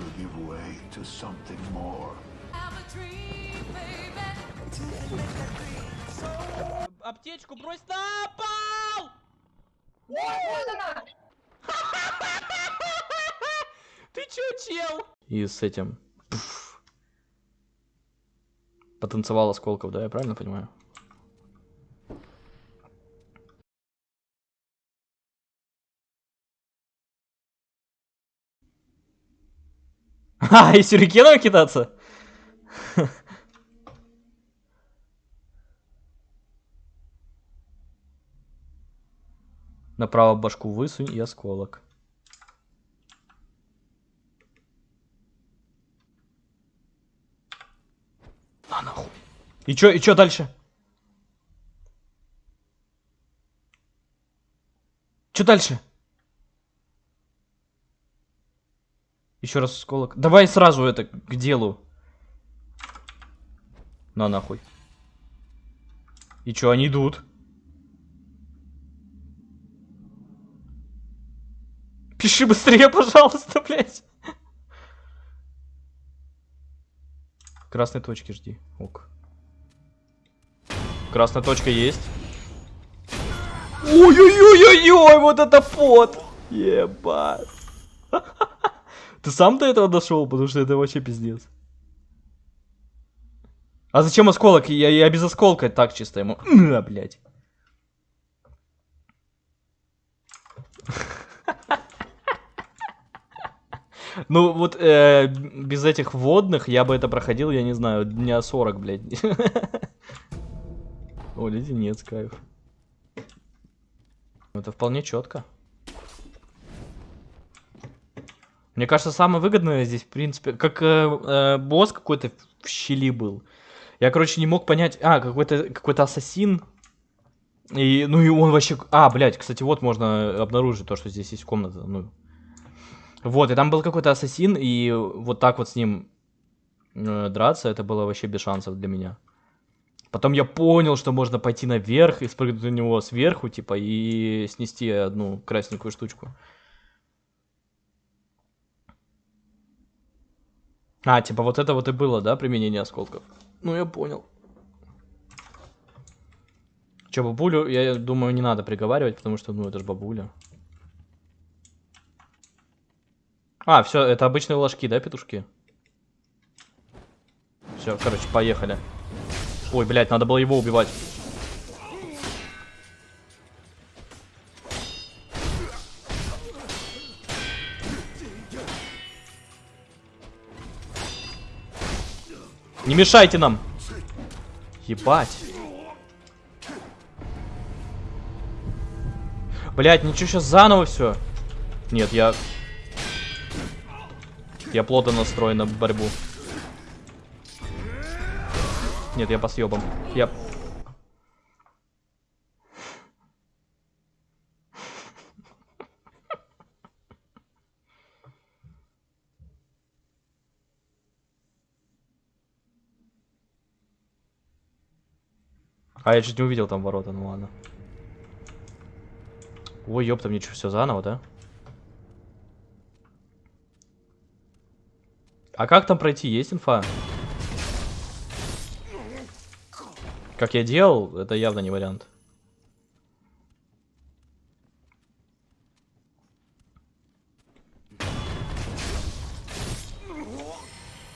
will give way to something more. Аптечку брось на пол! Ты чё, чел? И с этим... пф, Потанцевал осколков, да, я правильно понимаю? А, и сюрикеном кидаться? Направо башку высунь и осколок. На нахуй. И чё, и чё дальше? Чё дальше? Еще раз осколок. Давай сразу это к делу. На нахуй. И чё, они идут? Пиши быстрее, пожалуйста, блядь. Красной точки жди. Ок. Красная точка есть. Ой-ой-ой-ой-ой, вот это пот. Ебать. Ты сам до этого дошел, потому что это вообще пиздец. А зачем осколок? Я, я без осколка так чисто ему. А, блядь. Ну, вот э, без этих водных я бы это проходил, я не знаю, дня 40, блядь. О, леденец, кайф. Это вполне четко. Мне кажется, самое выгодное здесь, в принципе, как э, э, босс какой-то в щели был. Я, короче, не мог понять... А, какой-то какой ассасин. И, ну и он вообще... А, блядь, кстати, вот можно обнаружить то, что здесь есть комната. Ну, вот, и там был какой-то ассасин, и вот так вот с ним э, драться, это было вообще без шансов для меня. Потом я понял, что можно пойти наверх и спрыгнуть на него сверху, типа, и снести одну красненькую штучку. А, типа, вот это вот и было, да, применение осколков? Ну, я понял. Че, бабулю, я думаю, не надо приговаривать, потому что, ну, это же бабуля. А, все, это обычные ложки, да, петушки? Все, короче, поехали. Ой, блядь, надо было его убивать. Не мешайте нам. Ебать. Блять, ничего, сейчас заново все. Нет, я я плотно настроен на борьбу. Нет, я по съебам. Я... А я чуть не увидел там ворота, ну ладно. Ой, ёпта, мне что, все заново, да? А как там пройти? Есть инфа? Как я делал, это явно не вариант.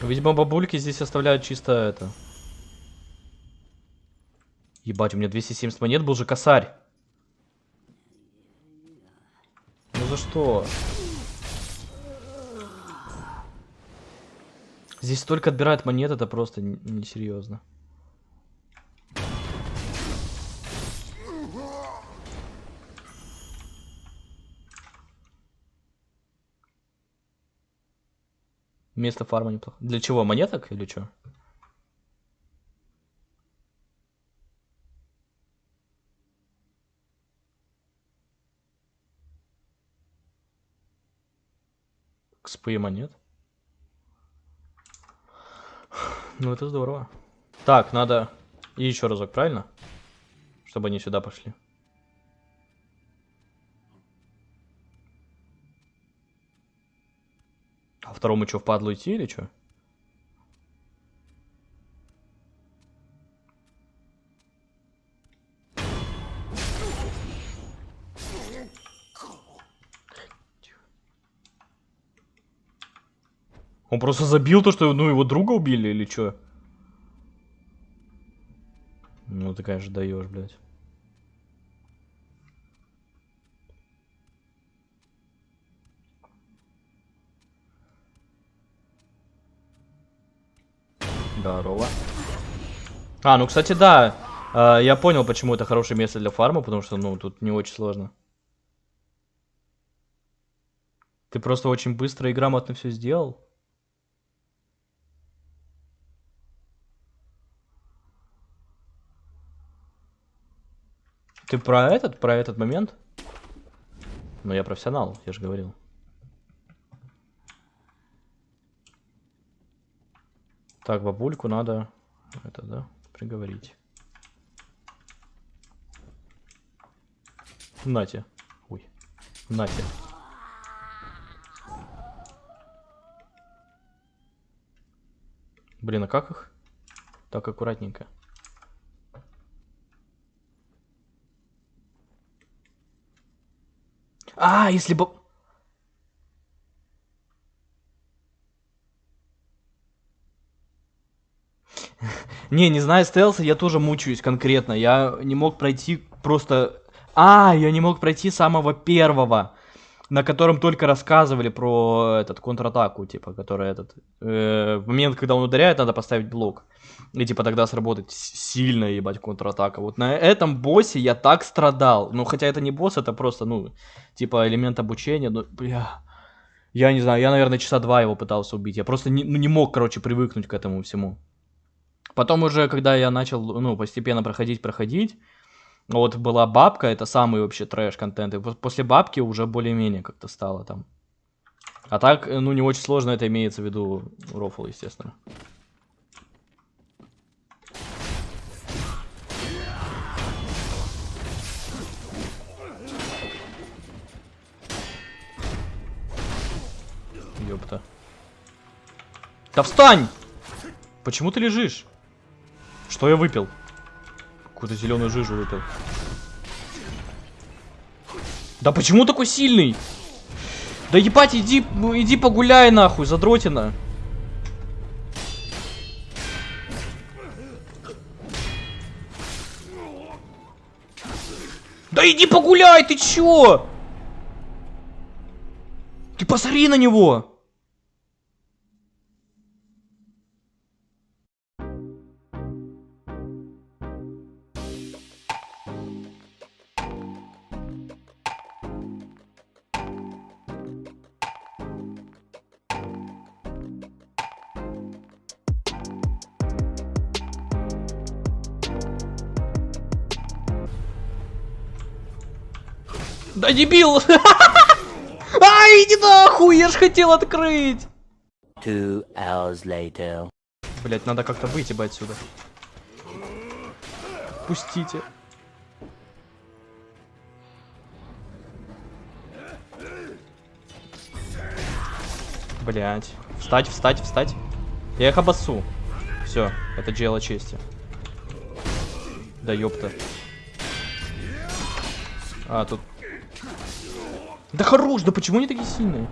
Видимо, бабульки здесь оставляют чисто это. Ебать, у меня 270 монет был же косарь. Ну за что? Здесь столько отбирают монет, это просто несерьезно. Место фарма неплохо. Для чего? Монеток или что? Кспы монет? Ну, это здорово. Так, надо... Еще разок, правильно? Чтобы они сюда пошли. А второму что, впадло идти или что? Он просто забил то, что ну, его друга убили или что? Ну ты, конечно, даешь, блядь. Здорово. А, ну, кстати, да. э, я понял, почему это хорошее место для фарма, потому что, ну, тут не очень сложно. Ты просто очень быстро и грамотно все сделал. Ты про этот, про этот момент? Ну, я профессионал, я же говорил. Так, бабульку надо, это, да, приговорить. Нате. Ой. Нате. Блин, а как их? Так, аккуратненько. А, если бы... Не, не знаю стелса, я тоже мучаюсь конкретно. Я не мог пройти просто... А, я не мог пройти самого первого, на котором только рассказывали про этот контратаку, типа, который этот... Э, момент, когда он ударяет, надо поставить блок. И типа тогда сработать сильно, ебать, контратака. Вот на этом боссе я так страдал. Ну, хотя это не босс, это просто, ну, типа элемент обучения. Ну, бля... Я не знаю, я, наверное, часа два его пытался убить. Я просто не, ну, не мог, короче, привыкнуть к этому всему. Потом уже, когда я начал, ну, постепенно проходить, проходить, вот была бабка, это самый вообще трэш-контент. И по- после бабки уже более-менее как-то стало там. А так, ну, не очень сложно это имеется в виду рофл, естественно. Ёпта. Да встань! Почему ты лежишь? Что я выпил? Какую-то зеленую жижу выпил. Да почему такой сильный? Да ебать, иди, иди погуляй нахуй, задротина. Да иди погуляй, ты чё? Ты посмотри на него. Да дебил! Ай, иди нахуй, я ж хотел открыть! Two hours later. Блять, надо как-то выйти бы отсюда. Пустите. Блять. Встать, встать, встать. Я их обоссу. Все, это дело чести. Да ёпта. А, тут... Да хорош, да почему они такие сильные?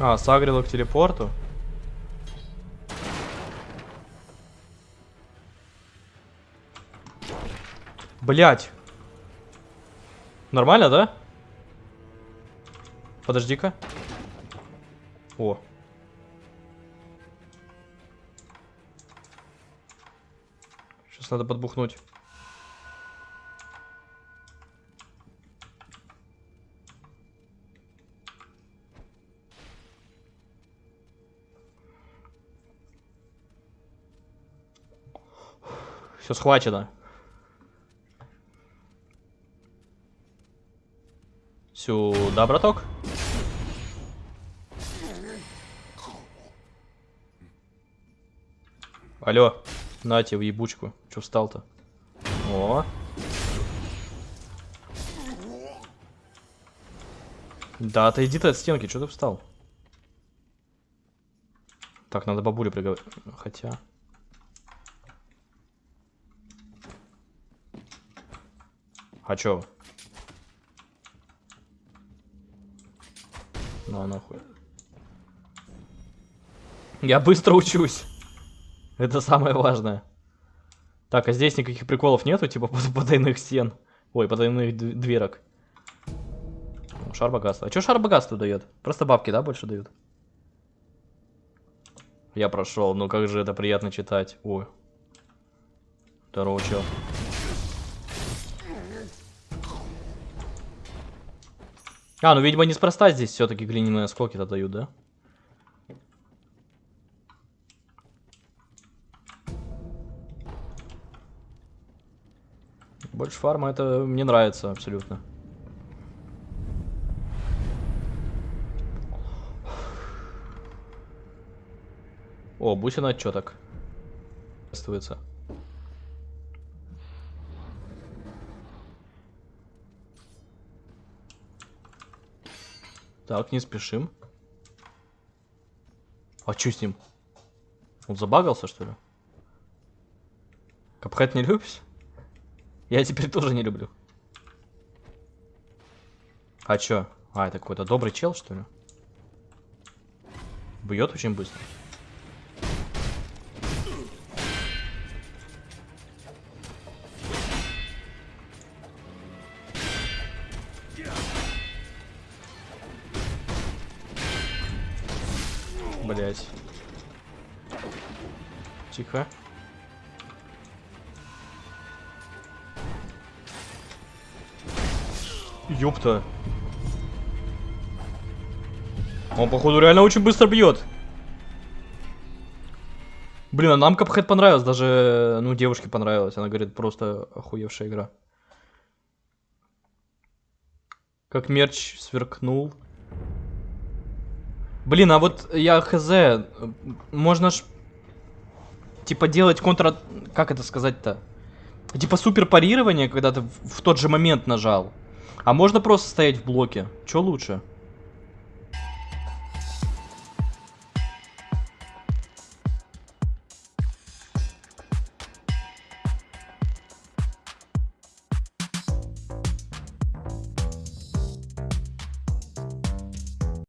А, сагрила к телепорту. Блять. Нормально, да? Подожди-ка. О. Сейчас надо подбухнуть. Все схвачено. Сюда, браток. Алло, на тебе в ебучку. Че встал-то? О. Да, отойди ты от стенки, что ты встал? Так, надо бабуле приговорить. Хотя... А чё? Ну нахуй. Я быстро учусь. Это самое важное. Так, а здесь никаких приколов нету, типа потайных стен. Ой, потайных дверок. Шар богатства. А чё шар богатства дает? Просто бабки, да, больше дают? Я прошел, ну как же это приятно читать. Ой. Здорово, чел. А, ну, видимо, неспроста здесь все-таки глиняные осколки-то дают, да? Больше фарма, это мне нравится абсолютно. О, бусина так? Чувствуется. Так, не спешим. А чё с ним? Он забагался, что ли? Капхэт не любишь? Я теперь тоже не люблю. А чё? А, это какой-то добрый чел, что ли? Бьет очень быстро. Блять. Тихо. Ёпта. Он, походу, реально очень быстро бьет. Блин, а нам Капхэт понравилось, даже, ну, девушке понравилось. Она говорит, просто охуевшая игра. Как мерч сверкнул. Блин, а вот я хз, можно ж, типа, делать контра... Как это сказать-то? Типа супер парирование, когда ты в тот же момент нажал. А можно просто стоять в блоке. Что лучше?